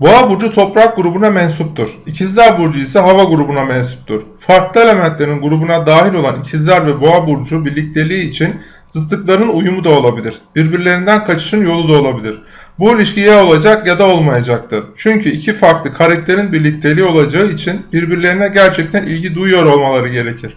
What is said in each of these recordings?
Boğa burcu toprak grubuna mensuptur. İkizler burcu ise hava grubuna mensuptur. Farklı elementlerin grubuna dahil olan ikizler ve boğa burcu birlikteliği için zıtlıkların uyumu da olabilir. Birbirlerinden kaçışın yolu da olabilir. Bu ilişki ya olacak ya da olmayacaktır. Çünkü iki farklı karakterin birlikteliği olacağı için birbirlerine gerçekten ilgi duyuyor olmaları gerekir.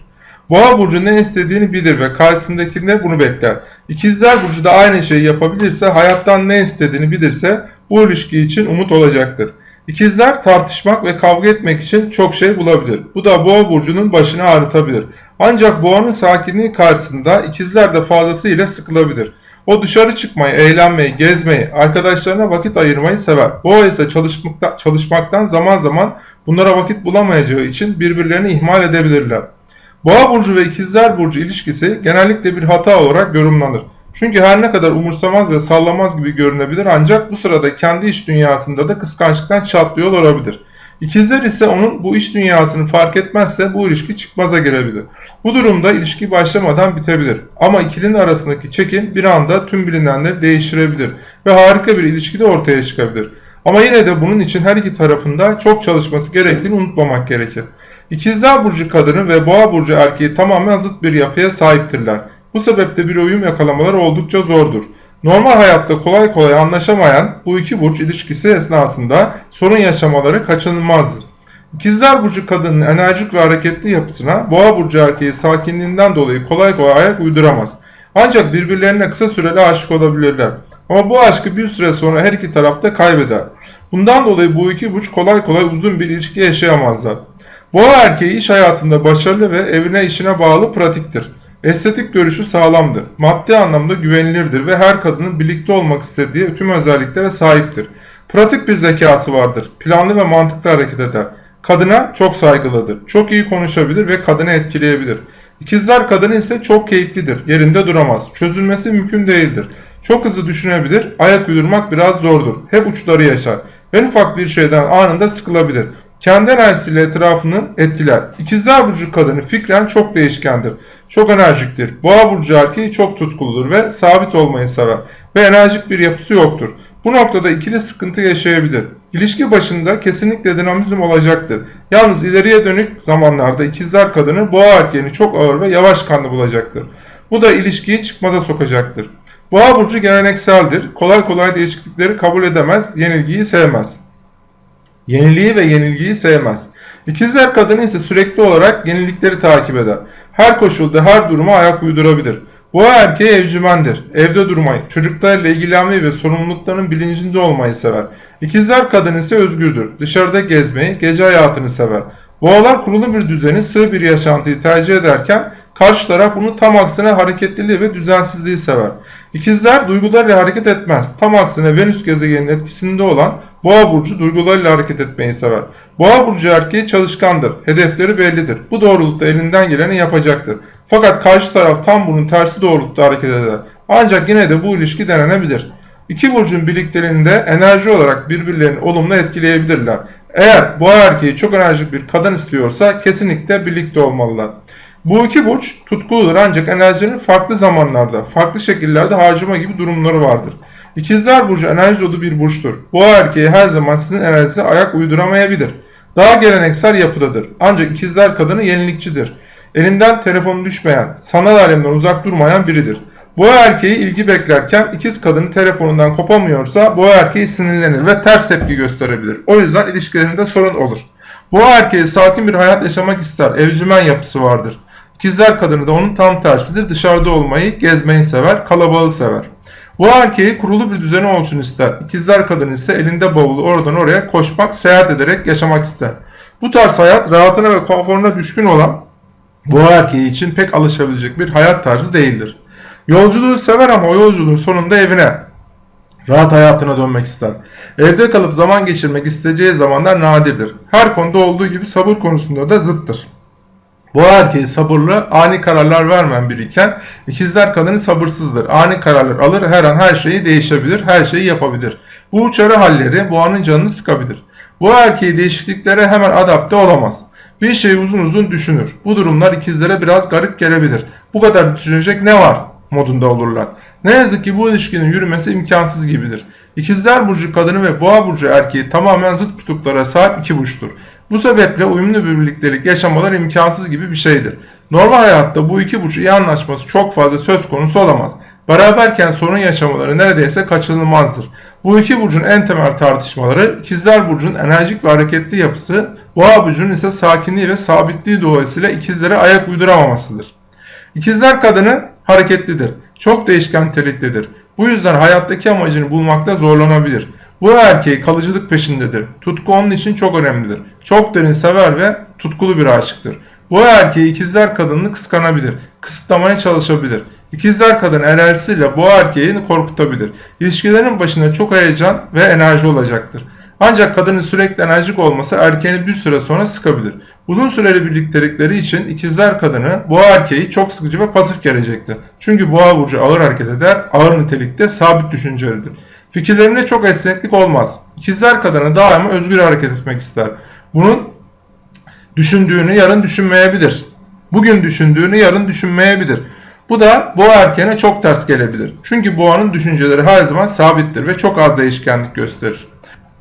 Boğa burcu ne istediğini bilir ve karşısındakinde bunu bekler. İkizler burcu da aynı şeyi yapabilirse, hayattan ne istediğini bilirse bu ilişki için umut olacaktır. İkizler tartışmak ve kavga etmek için çok şey bulabilir. Bu da boğa burcunun başını ağrıtabilir. Ancak boğanın sakinliği karşısında ikizler de fazlasıyla sıkılabilir. O dışarı çıkmayı, eğlenmeyi, gezmeyi, arkadaşlarına vakit ayırmayı sever. Boğa ise çalışmaktan, çalışmaktan zaman zaman bunlara vakit bulamayacağı için birbirlerini ihmal edebilirler. Boğa burcu ve ikizler burcu ilişkisi genellikle bir hata olarak yorumlanır. Çünkü her ne kadar umursamaz ve sallamaz gibi görünebilir ancak bu sırada kendi iş dünyasında da kıskançlıktan çatlıyor olabilir. İkizler ise onun bu iş dünyasını fark etmezse bu ilişki çıkmaza girebilir. Bu durumda ilişki başlamadan bitebilir. Ama ikilinin arasındaki çekim bir anda tüm bilinenleri değiştirebilir ve harika bir ilişki de ortaya çıkabilir. Ama yine de bunun için her iki tarafında çok çalışması gerektiğini unutmamak gerekir. İkizler burcu kadını ve boğa burcu erkeği tamamen zıt bir yapıya sahiptirler. Bu sebeple bir uyum yakalamaları oldukça zordur. Normal hayatta kolay kolay anlaşamayan bu iki burç ilişkisi esnasında sorun yaşamaları kaçınılmazdır. İkizler burcu kadının enerjik ve hareketli yapısına boğa burcu erkeği sakinliğinden dolayı kolay kolay ayak uyduramaz. Ancak birbirlerine kısa süreli aşık olabilirler. Ama bu aşkı bir süre sonra her iki tarafta kaybeder. Bundan dolayı bu iki burç kolay kolay uzun bir ilişki yaşayamazlar. Boğa erkeği iş hayatında başarılı ve evine işine bağlı pratiktir. Estetik görüşü sağlamdır. Maddi anlamda güvenilirdir ve her kadının birlikte olmak istediği tüm özelliklere sahiptir. Pratik bir zekası vardır. Planlı ve mantıklı hareket eder. Kadına çok saygılıdır. Çok iyi konuşabilir ve kadını etkileyebilir. İkizler kadını ise çok keyiflidir. Yerinde duramaz. Çözülmesi mümkün değildir. Çok hızlı düşünebilir. Ayak uydurmak biraz zordur. Hep uçları yaşar. En ufak bir şeyden anında sıkılabilir. Kendi enerjisiyle etrafını etkiler. İkizler burcu kadını fikren çok değişkendir. Çok enerjiktir. Boğa burcu erkeği çok tutkuludur ve sabit olmayı sever. Ve enerjik bir yapısı yoktur. Bu noktada ikili sıkıntı yaşayabilir. İlişki başında kesinlikle dinamizm olacaktır. Yalnız ileriye dönük zamanlarda ikizler kadını boğa erkeğini çok ağır ve yavaş kanlı bulacaktır. Bu da ilişkiyi çıkmaza sokacaktır. Boğa burcu gelenekseldir. Kolay kolay değişiklikleri kabul edemez, yenilgiyi sevmez. Yeniliği ve yenilgiyi sevmez. İkizler kadını ise sürekli olarak yenilikleri takip eder. Her koşulda her duruma ayak uydurabilir. Bu erkeği evcimendir. Evde durmayı, çocuklarla ilgilenmeyi ve sorumluluklarının bilincinde olmayı sever. İkizler kadın ise özgürdür. Dışarıda gezmeyi, gece hayatını sever. Boğalar kurulu bir düzeni, sığ bir yaşantıyı tercih ederken karşı taraf bunu tam aksine hareketliliği ve düzensizliği sever. İkizler duygularıyla hareket etmez. Tam aksine Venüs gezegeninin etkisinde olan Boğa burcu duygularıyla hareket etmeyi sever. Boğa burcu erkeği çalışkandır. Hedefleri bellidir. Bu doğrultuda elinden geleni yapacaktır. Fakat karşı taraf tam bunun tersi doğrultuda hareket eder. Ancak yine de bu ilişki denenebilir. İki burcun birlikteliğinde enerji olarak birbirlerini olumlu etkileyebilirler. Eğer boğa erkeği çok enerjik bir kadın istiyorsa kesinlikle birlikte olmalılar. Bu iki burç tutkuludur ancak enerjinin farklı zamanlarda, farklı şekillerde harcama gibi durumları vardır. İkizler burcu enerji dolu bir burçtur. Boğa erkeği her zaman sizin enerjisine ayak uyduramayabilir. Daha geleneksel yapıdadır. Ancak ikizler kadını yenilikçidir. Elinden telefonu düşmeyen, sanal alemden uzak durmayan biridir. Boğa erkeği ilgi beklerken ikiz kadını telefonundan kopamıyorsa boğa erkeği sinirlenir ve ters tepki gösterebilir. O yüzden ilişkilerinde sorun olur. Boğa erkeği sakin bir hayat yaşamak ister. Evcimen yapısı vardır. İkizler kadını da onun tam tersidir. Dışarıda olmayı, gezmeyi sever, kalabalığı sever. Bu erkeği kurulu bir düzeni olsun ister. İkizler kadını ise elinde bavulu oradan oraya koşmak, seyahat ederek yaşamak ister. Bu tarz hayat rahatına ve konforuna düşkün olan bu erkeği için pek alışabilecek bir hayat tarzı değildir. Yolculuğu sever ama o yolculuğun sonunda evine, rahat hayatına dönmek ister. Evde kalıp zaman geçirmek isteyeceği zamanlar nadirdir. Her konuda olduğu gibi sabır konusunda da zıttır. Bu erkeği sabırlı, ani kararlar vermeyen biriyken ikizler kadını sabırsızdır. Ani kararlar alır, her an her şeyi değişebilir, her şeyi yapabilir. Bu uçarı halleri boğanın canını sıkabilir. Bu erkeği değişikliklere hemen adapte olamaz. Bir şeyi uzun uzun düşünür. Bu durumlar ikizlere biraz garip gelebilir. Bu kadar düşünecek ne var modunda olurlar. Ne yazık ki bu ilişkinin yürümesi imkansız gibidir. İkizler Burcu kadını ve Boğa Burcu erkeği tamamen zıt kutuplara sahip iki burçtur. Bu sebeple uyumlu bir birliktelik yaşamalar imkansız gibi bir şeydir. Normal hayatta bu iki burç iyi anlaşması çok fazla söz konusu olamaz. Beraberken sorun yaşamaları neredeyse kaçınılmazdır. Bu iki burcun en temel tartışmaları ikizler burcunun enerjik ve hareketli yapısı, boğa burcunun ise sakinliği ve sabitliği dolayısıyla ikizlere ayak uyduramamasıdır. İkizler kadını hareketlidir. Çok değişken niteliklidir. Bu yüzden hayattaki amacını bulmakta zorlanabilir. Bu erkeği kalıcılık peşindedir. Tutku onun için çok önemlidir. Çok derin sever ve tutkulu bir aşıktır. Bu erkeği ikizler kadını kıskanabilir, kısıtlamaya çalışabilir. İkizler kadın enerjisiyle bu erkeği korkutabilir. İlişkilerin başında çok heyecan ve enerji olacaktır. Ancak kadının sürekli enerjik olması erkeğini bir süre sonra sıkabilir. Uzun süreli birliktelikleri için ikizler kadını boğa erkeği çok sıkıcı ve pasif gelecektir. Çünkü boğa burcu ağır hareket eder, ağır nitelikte sabit düşüncelidir. Fikirlerinde çok esneklik olmaz. İkizler kadını daima özgür hareket etmek ister. Bunun düşündüğünü yarın düşünmeyebilir. Bugün düşündüğünü yarın düşünmeyebilir. Bu da boğa erkeğine çok ters gelebilir. Çünkü boğanın düşünceleri her zaman sabittir ve çok az değişkenlik gösterir.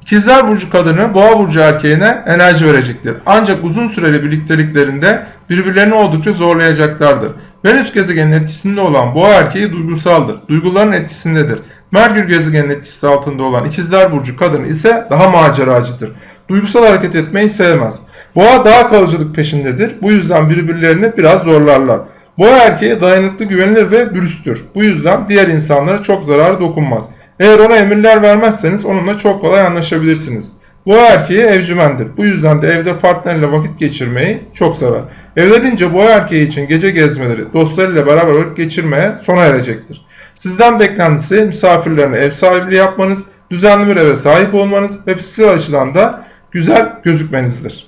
İkizler Burcu kadını Boğa Burcu erkeğine enerji verecektir. Ancak uzun süreli birlikteliklerinde birbirlerini oldukça zorlayacaklardır. Venüs gezegenin etkisinde olan Boğa erkeği duygusaldır. Duyguların etkisindedir. Merkür gezegenin etkisi altında olan İkizler Burcu kadını ise daha maceracıdır. Duygusal hareket etmeyi sevmez. Boğa daha kalıcılık peşindedir. Bu yüzden birbirlerini biraz zorlarlar. Boğa erkeği dayanıklı, güvenilir ve dürüsttür. Bu yüzden diğer insanlara çok zararı dokunmaz. Eğer ona emirler vermezseniz onunla çok kolay anlaşabilirsiniz. Bu erkeği evcimendir. Bu yüzden de evde partnerle vakit geçirmeyi çok sever. Evlenince bu erkeği için gece gezmeleri, dostlarıyla beraber vakit geçirmeye sona erecektir. Sizden beklentisi misafirlerine ev sahipliği yapmanız, düzenli bir eve sahip olmanız ve fiziksel açıdan da güzel gözükmenizdir.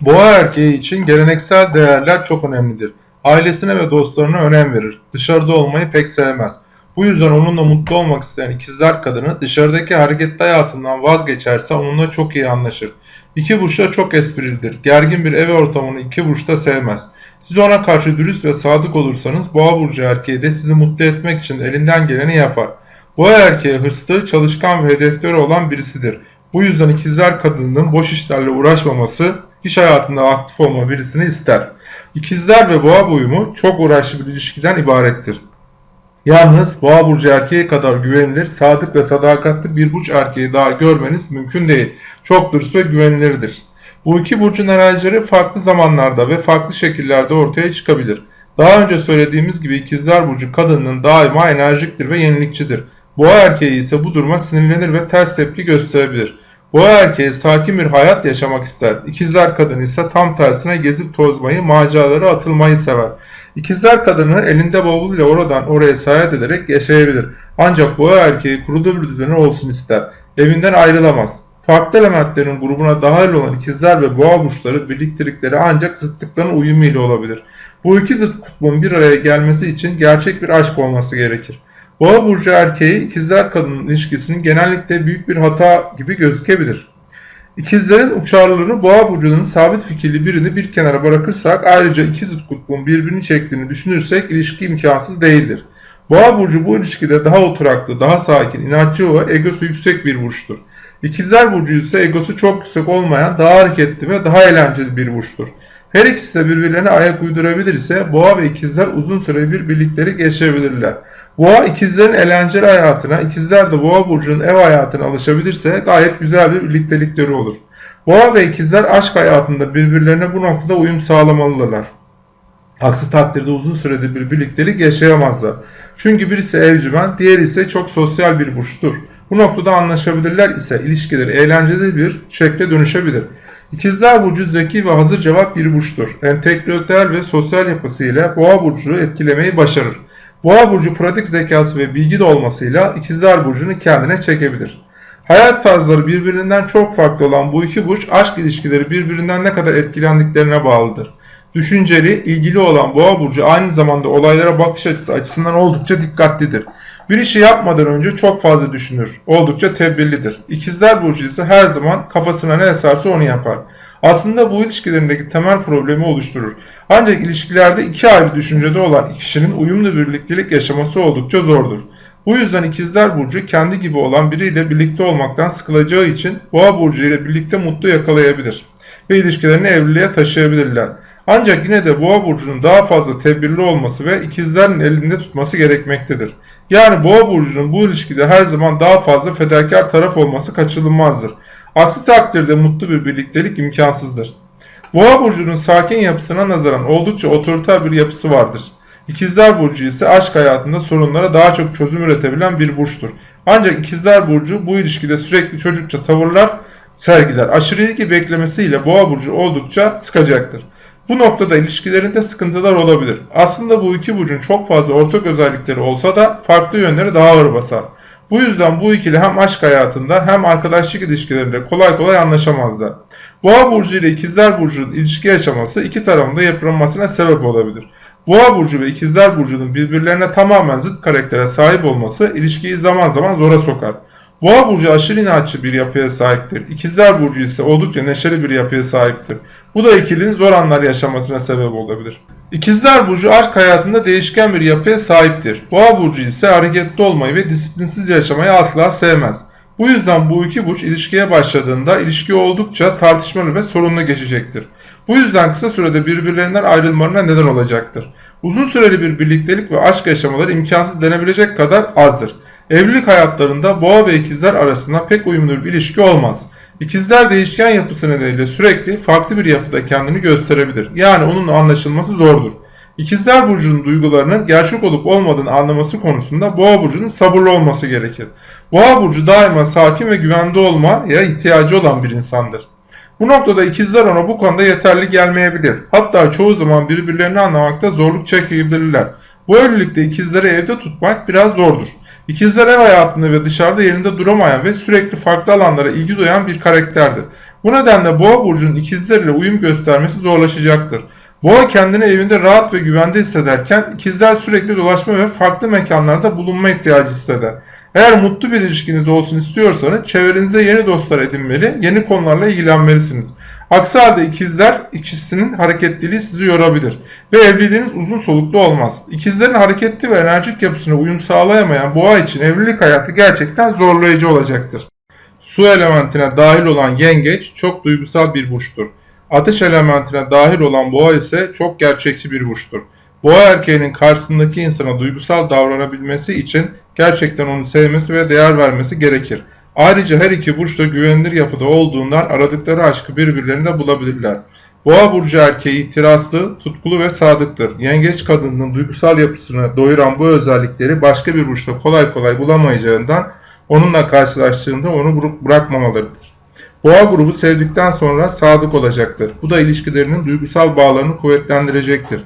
Boğa erkeği için geleneksel değerler çok önemlidir. Ailesine ve dostlarına önem verir. Dışarıda olmayı pek sevmez. Bu yüzden onunla mutlu olmak isteyen ikizler kadını dışarıdaki hareketli hayatından vazgeçerse onunla çok iyi anlaşır. İki burçta çok esprilidir. Gergin bir ev ortamını iki burçta sevmez. Siz ona karşı dürüst ve sadık olursanız boğa burcu erkeği de sizi mutlu etmek için elinden geleni yapar. Boğa erkeği hırslı, çalışkan ve hedefleri olan birisidir. Bu yüzden ikizler kadının boş işlerle uğraşmaması, iş hayatında aktif olma birisini ister. İkizler ve boğa uyumu çok uğraşlı bir ilişkiden ibarettir. Yalnız boğa burcu erkeği kadar güvenilir, sadık ve sadakatli bir burç erkeği daha görmeniz mümkün değil. Çok dürüst ve güvenilirdir. Bu iki burcun enerjileri farklı zamanlarda ve farklı şekillerde ortaya çıkabilir. Daha önce söylediğimiz gibi ikizler burcu kadının daima enerjiktir ve yenilikçidir. Boğa erkeği ise bu duruma sinirlenir ve ters tepki gösterebilir. Boğa erkeği sakin bir hayat yaşamak ister. İkizler kadını ise tam tersine gezip tozmayı, maceralara atılmayı sever. İkizler kadını elinde bavulluyla oradan oraya seyahat ederek yaşayabilir. Ancak boğa erkeği kurulu bir düzeni olsun ister. Evinden ayrılamaz. Farklı elementlerin grubuna dahil olan ikizler ve boğa burçları birliktelikleri ancak zıtlıkların uyumu ile olabilir. Bu iki zıt kutbun bir araya gelmesi için gerçek bir aşk olması gerekir. Boğa burcu erkeği ikizler kadının ilişkisinin genellikle büyük bir hata gibi gözükebilir. İkizlerin uçarlılığını boğa burcunun sabit fikirli birini bir kenara bırakırsak ayrıca iki zıt kutbun birbirini çektiğini düşünürsek ilişki imkansız değildir. Boğa burcu bu ilişkide daha oturaklı, daha sakin, inatçı ve egosu yüksek bir burçtur. İkizler burcu ise egosu çok yüksek olmayan, daha hareketli ve daha eğlenceli bir burçtur. Her ikisi de birbirlerine ayak uydurabilir ise boğa ve ikizler uzun süre bir birliktelik yaşayabilirler. Boğa ikizlerin eğlenceli hayatına, ikizler de boğa burcunun ev hayatına alışabilirse gayet güzel bir birliktelikleri olur. Boğa ve ikizler aşk hayatında birbirlerine bu noktada uyum sağlamalıdırlar. Aksi takdirde uzun sürede bir birliktelik yaşayamazlar. Çünkü birisi evcimen, diğeri ise çok sosyal bir burçtur. Bu noktada anlaşabilirler ise ilişkileri eğlenceli bir şekle dönüşebilir. İkizler Burcu zeki ve hazır cevap bir burçtur. Entelektüel ve sosyal yapısıyla boğa burcu etkilemeyi başarır. Boğa burcu pratik zekası ve bilgi de olmasıyla ikizler burcunu kendine çekebilir. Hayat tarzları birbirinden çok farklı olan bu iki burç aşk ilişkileri birbirinden ne kadar etkilendiklerine bağlıdır. Düşünceli, ilgili olan boğa burcu aynı zamanda olaylara bakış açısı açısından oldukça dikkatlidir. Bir işi yapmadan önce çok fazla düşünür, oldukça tedbirlidir. İkizler burcu ise her zaman kafasına ne eserse onu yapar. Aslında bu ilişkilerindeki temel problemi oluşturur. Ancak ilişkilerde iki ayrı düşüncede olan kişinin uyumlu birliktelik yaşaması oldukça zordur. Bu yüzden ikizler burcu kendi gibi olan biriyle birlikte olmaktan sıkılacağı için boğa burcu ile birlikte mutlu yakalayabilir ve ilişkilerini evliliğe taşıyabilirler. Ancak yine de boğa burcunun daha fazla tedbirli olması ve ikizlerin elinde tutması gerekmektedir. Yani boğa burcunun bu ilişkide her zaman daha fazla fedakar taraf olması kaçınılmazdır. Aksi takdirde mutlu bir birliktelik imkansızdır. Boğa burcunun sakin yapısına nazaran oldukça otoriter bir yapısı vardır. İkizler Burcu ise aşk hayatında sorunlara daha çok çözüm üretebilen bir burçtur. Ancak İkizler Burcu bu ilişkide sürekli çocukça tavırlar sergiler. Aşırı ilgi beklemesiyle Boğa Burcu oldukça sıkacaktır. Bu noktada ilişkilerinde sıkıntılar olabilir. Aslında bu iki burcun çok fazla ortak özellikleri olsa da farklı yönleri daha ağır basar. Bu yüzden bu ikili hem aşk hayatında hem arkadaşlık ilişkilerinde kolay kolay anlaşamazlar. Boğa burcu ile ikizler burcunun ilişki yaşaması iki tarafında yıpranmasına sebep olabilir. Boğa burcu ve ikizler burcunun birbirlerine tamamen zıt karaktere sahip olması ilişkiyi zaman zaman zora sokar. Boğa burcu aşırı inatçı bir yapıya sahiptir. İkizler burcu ise oldukça neşeli bir yapıya sahiptir. Bu da ikilinin zor anlar yaşamasına sebep olabilir. İkizler burcu aşk hayatında değişken bir yapıya sahiptir. Boğa burcu ise hareketli olmayı ve disiplinsiz yaşamayı asla sevmez. Bu yüzden bu iki burç ilişkiye başladığında ilişki oldukça tartışmalı ve sorunlu geçecektir. Bu yüzden kısa sürede birbirlerinden ayrılmalarına neden olacaktır. Uzun süreli bir birliktelik ve aşk yaşamaları imkansız denebilecek kadar azdır. Evlilik hayatlarında boğa ve ikizler arasında pek uyumlu bir ilişki olmaz. İkizler değişken yapısı nedeniyle sürekli farklı bir yapıda kendini gösterebilir. Yani onun anlaşılması zordur. İkizler Burcu'nun duygularının gerçek olup olmadığını anlaması konusunda Boğa Burcu'nun sabırlı olması gerekir. Boğa Burcu daima sakin ve güvende olmaya ihtiyacı olan bir insandır. Bu noktada ikizler ona bu konuda yeterli gelmeyebilir. Hatta çoğu zaman birbirlerini anlamakta zorluk çekebilirler. Bu evlilikte ikizleri evde tutmak biraz zordur. İkizler ev hayatında ve dışarıda yerinde duramayan ve sürekli farklı alanlara ilgi duyan bir karakterdir. Bu nedenle Boğa burcunun ikizler ile uyum göstermesi zorlaşacaktır. Boğa kendini evinde rahat ve güvende hissederken ikizler sürekli dolaşma ve farklı mekanlarda bulunma ihtiyacı hisseder. Eğer mutlu bir ilişkiniz olsun istiyorsanız çevrenize yeni dostlar edinmeli, yeni konularla ilgilenmelisiniz. Aksi halde ikizler ikisinin hareketliliği sizi yorabilir ve evliliğiniz uzun soluklu olmaz. İkizlerin hareketli ve enerjik yapısına uyum sağlayamayan boğa için evlilik hayatı gerçekten zorlayıcı olacaktır. Su elementine dahil olan yengeç çok duygusal bir burçtur. Ateş elementine dahil olan boğa ise çok gerçekçi bir burçtur. Boğa erkeğinin karşısındaki insana duygusal davranabilmesi için gerçekten onu sevmesi ve değer vermesi gerekir. Ayrıca her iki burç da güvenilir yapıda olduğundan aradıkları aşkı birbirlerinde bulabilirler. Boğa burcu erkeği itirazlı, tutkulu ve sadıktır. Yengeç kadının duygusal yapısını doyuran bu özellikleri başka bir burçta kolay kolay bulamayacağından onunla karşılaştığında onu bırakmamalıdır. Boğa grubu sevdikten sonra sadık olacaktır. Bu da ilişkilerinin duygusal bağlarını kuvvetlendirecektir.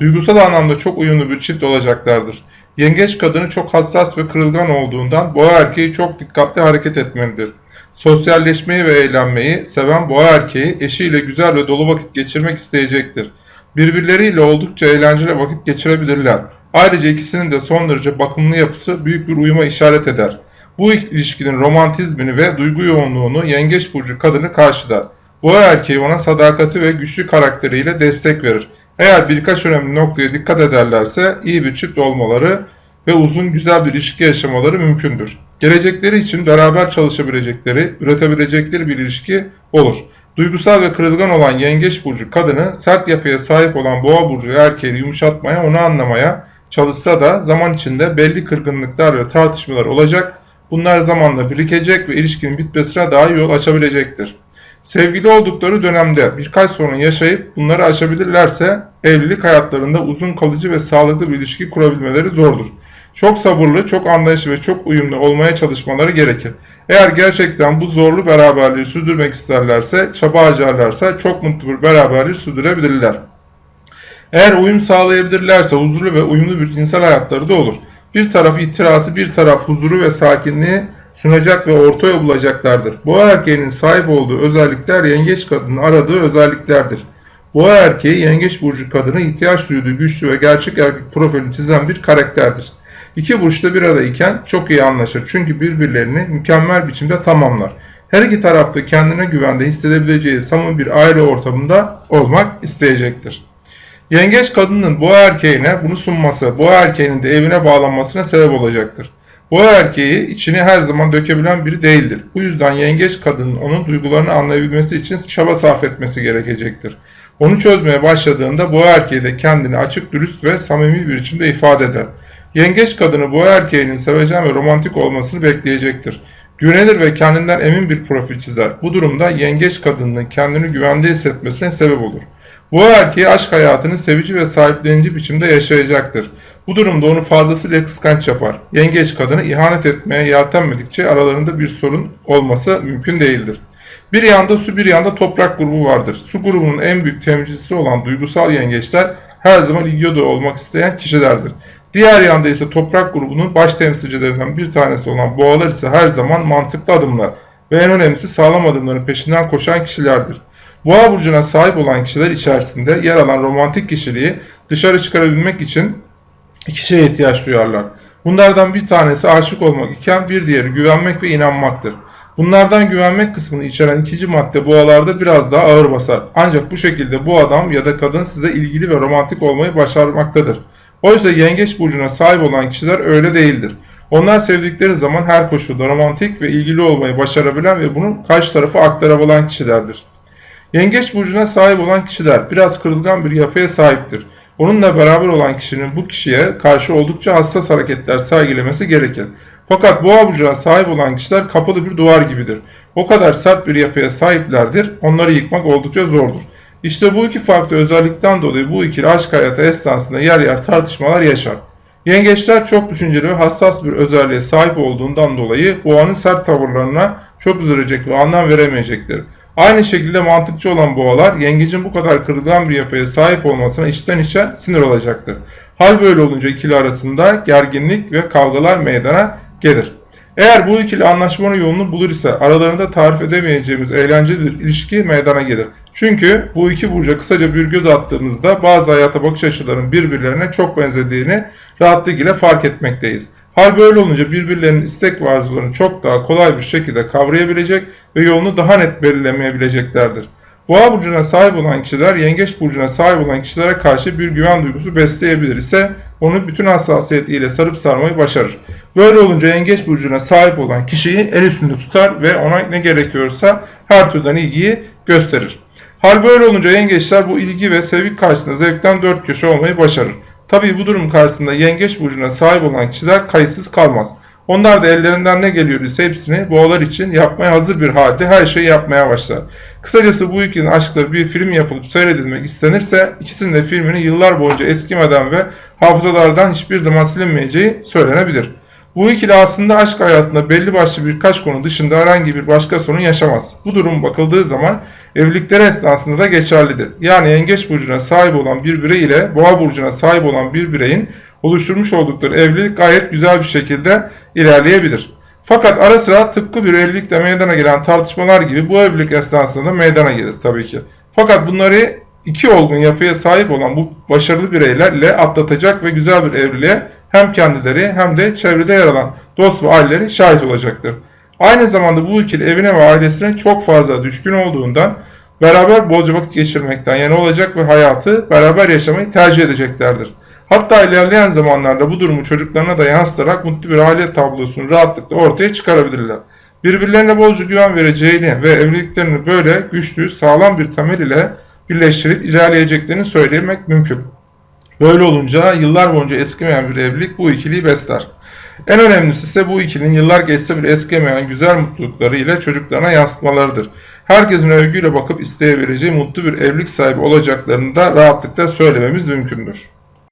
Duygusal anlamda çok uyumlu bir çift olacaklardır. Yengeç kadını çok hassas ve kırılgan olduğundan boğa erkeği çok dikkatli hareket etmelidir. Sosyalleşmeyi ve eğlenmeyi seven boğa erkeği eşiyle güzel ve dolu vakit geçirmek isteyecektir. Birbirleriyle oldukça eğlenceli vakit geçirebilirler. Ayrıca ikisinin de son derece bakımlı yapısı büyük bir uyuma işaret eder. Bu ilişkinin romantizmini ve duygu yoğunluğunu yengeç burcu kadını karşılar. Boğa erkeği ona sadakati ve güçlü karakteriyle destek verir. Eğer birkaç önemli noktaya dikkat ederlerse iyi bir çift olmaları ve uzun güzel bir ilişki yaşamaları mümkündür. Gelecekleri için beraber çalışabilecekleri, üretebilecekleri bir ilişki olur. Duygusal ve kırılgan olan yengeç burcu kadını sert yapıya sahip olan boğa burcu erkeğini yumuşatmaya, onu anlamaya çalışsa da zaman içinde belli kırgınlıklar ve tartışmalar olacak. Bunlar zamanla birikecek ve ilişkinin bitmesine daha yol açabilecektir. Sevgili oldukları dönemde birkaç sorun yaşayıp bunları aşabilirlerse evlilik hayatlarında uzun kalıcı ve sağlıklı bir ilişki kurabilmeleri zordur. Çok sabırlı, çok anlayışlı ve çok uyumlu olmaya çalışmaları gerekir. Eğer gerçekten bu zorlu beraberliği sürdürmek isterlerse, çaba harcarlarsa çok mutlu bir beraberliği sürdürebilirler. Eğer uyum sağlayabilirlerse huzurlu ve uyumlu bir cinsel hayatları da olur. Bir taraf itirazı, bir taraf huzuru ve sakinliği sunacak ve orta yol bulacaklardır. Boğa erkeğinin sahip olduğu özellikler yengeç kadının aradığı özelliklerdir. Boğa erkeği yengeç burcu kadını ihtiyaç duyduğu güçlü ve gerçek erkek profilini çizen bir karakterdir. İki burç da bir arayken çok iyi anlaşır çünkü birbirlerini mükemmel biçimde tamamlar. Her iki tarafta kendine güvende hissedebileceği samimi bir aile ortamında olmak isteyecektir. Yengeç kadının boğa erkeğine bunu sunması, boğa erkeğinin de evine bağlanmasına sebep olacaktır. Boğa erkeği içini her zaman dökebilen biri değildir. Bu yüzden yengeç kadının onun duygularını anlayabilmesi için çaba sarf etmesi gerekecektir. Onu çözmeye başladığında boğa erkeği de kendini açık, dürüst ve samimi bir biçimde ifade eder. Yengeç kadını boğa erkeğinin sevecen ve romantik olmasını bekleyecektir. Güvenilir ve kendinden emin bir profil çizer. Bu durumda yengeç kadının kendini güvende hissetmesine sebep olur. Boğa erkeği aşk hayatını sevici ve sahiplenici biçimde yaşayacaktır. Bu durumda onu fazlasıyla kıskanç yapar. Yengeç kadını ihanet etmeye yeltenmedikçe aralarında bir sorun olması mümkün değildir. Bir yanda su bir yanda toprak grubu vardır. Su grubunun en büyük temsilcisi olan duygusal yengeçler her zaman ilgi odağı olmak isteyen kişilerdir. Diğer yanda ise toprak grubunun baş temsilcilerinden bir tanesi olan boğalar ise her zaman mantıklı adımlar ve en önemlisi sağlam adımların peşinden koşan kişilerdir. Boğa burcuna sahip olan kişiler içerisinde yer alan romantik kişiliği dışarı çıkarabilmek için iki şeye ihtiyaç duyarlar. Bunlardan bir tanesi aşık olmak iken bir diğeri güvenmek ve inanmaktır. Bunlardan güvenmek kısmını içeren ikinci madde boğalarda biraz daha ağır basar. Ancak bu şekilde bu adam ya da kadın size ilgili ve romantik olmayı başarmaktadır. Oysa yengeç burcuna sahip olan kişiler öyle değildir. Onlar sevdikleri zaman her koşulda romantik ve ilgili olmayı başarabilen ve bunu karşı tarafa aktarabilen kişilerdir. Yengeç burcuna sahip olan kişiler biraz kırılgan bir yapıya sahiptir. Onunla beraber olan kişinin bu kişiye karşı oldukça hassas hareketler sergilemesi gerekir. Fakat boğa burcuna sahip olan kişiler kapalı bir duvar gibidir. O kadar sert bir yapıya sahiplerdir, onları yıkmak oldukça zordur. İşte bu iki farklı özellikten dolayı bu ikili aşk hayatı esnasında yer yer tartışmalar yaşar. Yengeçler çok düşünceli ve hassas bir özelliğe sahip olduğundan dolayı boğanın sert tavırlarına çok üzülecek ve anlam veremeyecektir. Aynı şekilde mantıkçı olan boğalar yengecin bu kadar kırılgan bir yapıya sahip olmasına içten içe sinir olacaktır. Hal böyle olunca ikili arasında gerginlik ve kavgalar meydana gelir. Eğer bu ikili anlaşmanın yolunu bulur ise aralarında tarif edemeyeceğimiz eğlenceli bir ilişki meydana gelir. Çünkü bu iki burca kısaca bir göz attığımızda bazı hayata bakış açılarının birbirlerine çok benzediğini rahatlıkla fark etmekteyiz. Hal böyle olunca birbirlerinin istek ve arzularını çok daha kolay bir şekilde kavrayabilecek ve yolunu daha net belirlemeyebileceklerdir. Boğa burcuna sahip olan kişiler yengeç burcuna sahip olan kişilere karşı bir güven duygusu besleyebilir ise onu bütün hassasiyetiyle sarıp sarmayı başarır. Böyle olunca yengeç burcuna sahip olan kişiyi el üstünde tutar ve ona ne gerekiyorsa her türden ilgiyi gösterir. Hal böyle olunca yengeçler bu ilgi ve sevgi karşısında zevkten dört köşe olmayı başarır. Tabii bu durum karşısında yengeç burcuna sahip olan kişiler kayıtsız kalmaz. Onlar da ellerinden ne geliyorsa hepsini boğalar için yapmaya hazır bir halde her şeyi yapmaya başlar. Kısacası bu ikilinin aşkları bir film yapılıp seyredilmek istenirse ikisinin de filminin yıllar boyunca eskimeden ve hafızalardan hiçbir zaman silinmeyeceği söylenebilir. Bu ikili aslında aşk hayatında belli başlı birkaç konu dışında herhangi bir başka sorun yaşamaz. Bu durum bakıldığı zaman evlilikleri esnasında da geçerlidir. Yani yengeç burcuna sahip olan bir birey ile boğa burcuna sahip olan bir bireyin oluşturmuş oldukları evlilik gayet güzel bir şekilde ilerleyebilir. Fakat ara sıra tıpkı bir evlilikte meydana gelen tartışmalar gibi bu evlilik esnasında da meydana gelir tabii ki. Fakat bunları iki olgun yapıya sahip olan bu başarılı bireylerle atlatacak ve güzel bir evliliğe hem kendileri hem de çevrede yer alan dost ve aileleri şahit olacaktır. Aynı zamanda bu ikili evine ve ailesine çok fazla düşkün olduğundan beraber bolca vakit geçirmekten yani olacak ve hayatı beraber yaşamayı tercih edeceklerdir. Hatta ilerleyen zamanlarda bu durumu çocuklarına da yansıtarak mutlu bir aile tablosunu rahatlıkla ortaya çıkarabilirler. Birbirlerine bolca güven vereceğini ve evliliklerini böyle güçlü, sağlam bir temel ile birleştirip ilerleyeceklerini söylemek mümkün. Böyle olunca yıllar boyunca eskimeyen bir evlilik bu ikiliyi besler. En önemlisi ise bu ikilinin yıllar geçse bile eskimeyen güzel mutlulukları ile çocuklarına yansıtmalarıdır. Herkesin övgüyle bakıp isteyebileceği mutlu bir evlilik sahibi olacaklarını da rahatlıkla söylememiz mümkündür.